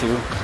See